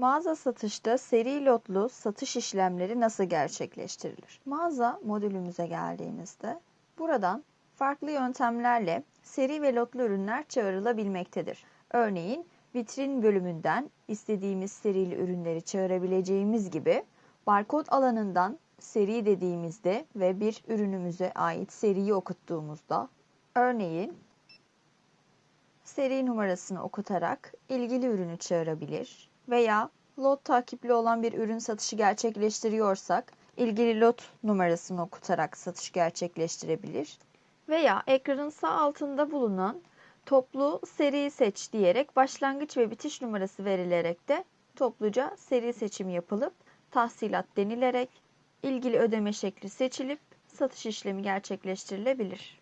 Mağaza satışta seri lotlu satış işlemleri nasıl gerçekleştirilir? Mağaza modülümüze geldiğimizde buradan farklı yöntemlerle seri ve lotlu ürünler çağrılabilmektedir. Örneğin vitrin bölümünden istediğimiz serili ürünleri çağırabileceğimiz gibi barkod alanından seri dediğimizde ve bir ürünümüze ait seriyi okuttuğumuzda örneğin seri numarasını okutarak ilgili ürünü çağırabilir veya lot takipli olan bir ürün satışı gerçekleştiriyorsak ilgili lot numarasını okutarak satış gerçekleştirebilir veya ekranın sağ altında bulunan toplu seri seç diyerek başlangıç ve bitiş numarası verilerek de topluca seri seçim yapılıp tahsilat denilerek ilgili ödeme şekli seçilip satış işlemi gerçekleştirilebilir.